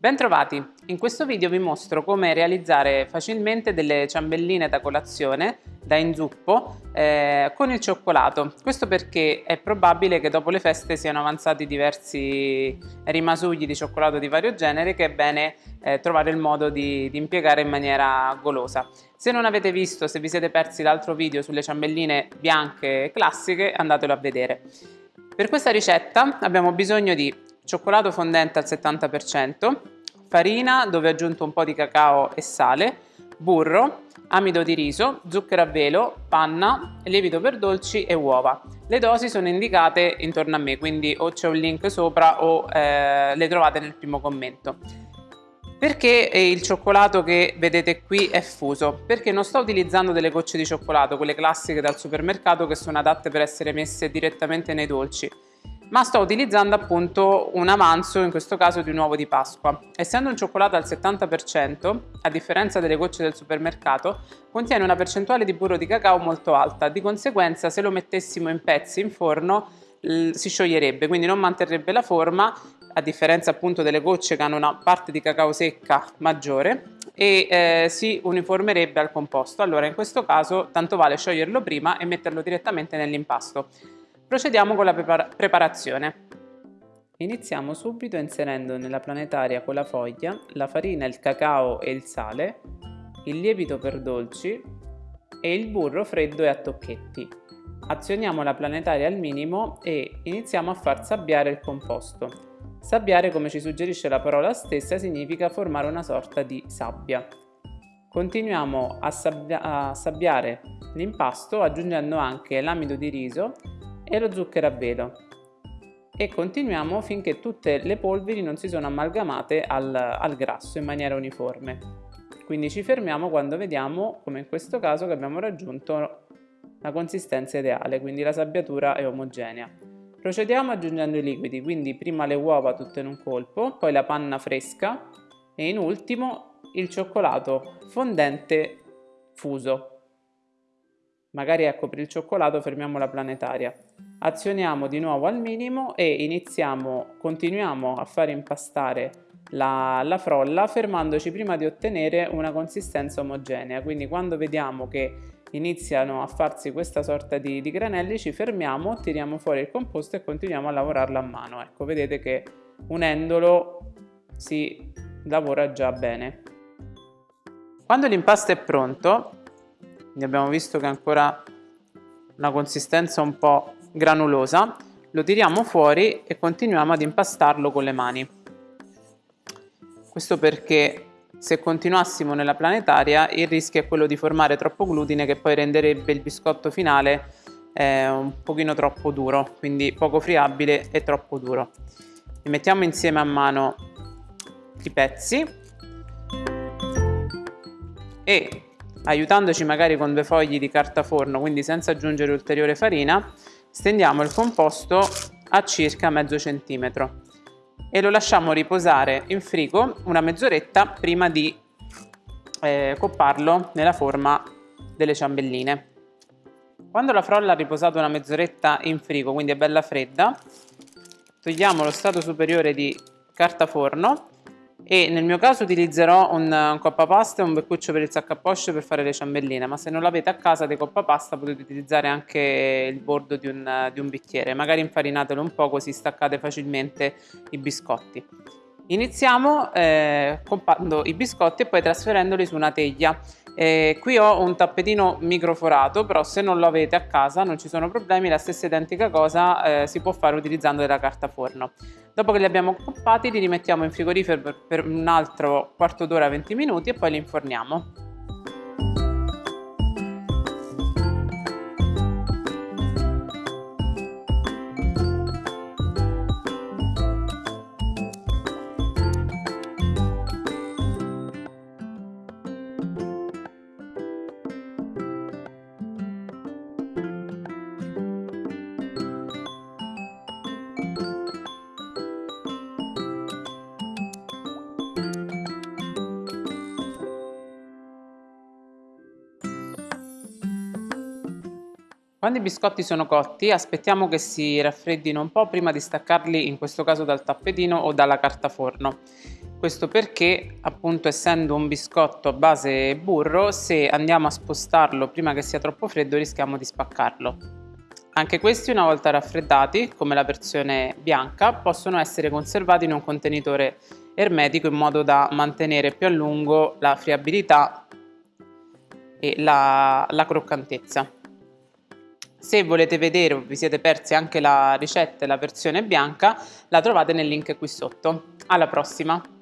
Bentrovati! In questo video vi mostro come realizzare facilmente delle ciambelline da colazione da inzuppo eh, con il cioccolato. Questo perché è probabile che dopo le feste siano avanzati diversi rimasugli di cioccolato di vario genere che è bene eh, trovare il modo di, di impiegare in maniera golosa. Se non avete visto, se vi siete persi l'altro video sulle ciambelline bianche classiche, andatelo a vedere. Per questa ricetta abbiamo bisogno di cioccolato fondente al 70%, farina dove ho aggiunto un po' di cacao e sale, burro, amido di riso, zucchero a velo, panna, lievito per dolci e uova. Le dosi sono indicate intorno a me, quindi o c'è un link sopra o eh, le trovate nel primo commento. Perché il cioccolato che vedete qui è fuso? Perché non sto utilizzando delle gocce di cioccolato, quelle classiche dal supermercato che sono adatte per essere messe direttamente nei dolci ma sto utilizzando appunto un avanzo, in questo caso di un uovo di Pasqua. Essendo un cioccolato al 70%, a differenza delle gocce del supermercato, contiene una percentuale di burro di cacao molto alta, di conseguenza se lo mettessimo in pezzi in forno si scioglierebbe, quindi non manterrebbe la forma, a differenza appunto delle gocce che hanno una parte di cacao secca maggiore, e eh, si uniformerebbe al composto. Allora in questo caso tanto vale scioglierlo prima e metterlo direttamente nell'impasto. Procediamo con la preparazione. Iniziamo subito inserendo nella planetaria con la foglia la farina, il cacao e il sale, il lievito per dolci e il burro freddo e a tocchetti. Azioniamo la planetaria al minimo e iniziamo a far sabbiare il composto. Sabbiare, come ci suggerisce la parola stessa, significa formare una sorta di sabbia. Continuiamo a, sabbia a sabbiare l'impasto aggiungendo anche l'amido di riso e lo zucchero a velo e continuiamo finché tutte le polveri non si sono amalgamate al, al grasso in maniera uniforme. Quindi ci fermiamo quando vediamo, come in questo caso, che abbiamo raggiunto la consistenza ideale, quindi la sabbiatura è omogenea. Procediamo aggiungendo i liquidi, quindi prima le uova tutte in un colpo, poi la panna fresca e in ultimo il cioccolato fondente fuso magari ecco per il cioccolato fermiamo la planetaria. Azioniamo di nuovo al minimo e iniziamo continuiamo a fare impastare la, la frolla fermandoci prima di ottenere una consistenza omogenea. Quindi quando vediamo che iniziano a farsi questa sorta di, di granelli ci fermiamo tiriamo fuori il composto e continuiamo a lavorarlo a mano. Ecco vedete che unendolo si lavora già bene. Quando l'impasto è pronto quindi abbiamo visto che ha ancora una consistenza un po' granulosa. Lo tiriamo fuori e continuiamo ad impastarlo con le mani. Questo perché se continuassimo nella planetaria il rischio è quello di formare troppo glutine che poi renderebbe il biscotto finale eh, un pochino troppo duro. Quindi poco friabile e troppo duro. E mettiamo insieme a mano i pezzi. E aiutandoci magari con due fogli di carta forno, quindi senza aggiungere ulteriore farina, stendiamo il composto a circa mezzo centimetro e lo lasciamo riposare in frigo una mezz'oretta prima di eh, copparlo nella forma delle ciambelline. Quando la frolla ha riposato una mezz'oretta in frigo, quindi è bella fredda, togliamo lo strato superiore di carta forno e nel mio caso utilizzerò un, un coppapasta e un beccuccio per il sacco a poche per fare le ciambelline ma se non l'avete a casa dei coppapasta potete utilizzare anche il bordo di un, di un bicchiere. Magari infarinatelo un po' così staccate facilmente i biscotti. Iniziamo eh, compando i biscotti e poi trasferendoli su una teglia eh, qui ho un tappetino microforato, però se non lo avete a casa non ci sono problemi, la stessa identica cosa eh, si può fare utilizzando della carta forno. Dopo che li abbiamo coppati li rimettiamo in frigorifero per, per un altro quarto d'ora 20 minuti e poi li inforniamo. Quando i biscotti sono cotti aspettiamo che si raffreddino un po' prima di staccarli in questo caso dal tappetino o dalla carta forno. Questo perché appunto essendo un biscotto a base burro se andiamo a spostarlo prima che sia troppo freddo rischiamo di spaccarlo. Anche questi una volta raffreddati, come la versione bianca, possono essere conservati in un contenitore ermetico in modo da mantenere più a lungo la friabilità e la, la croccantezza. Se volete vedere o vi siete persi anche la ricetta e la versione bianca, la trovate nel link qui sotto. Alla prossima!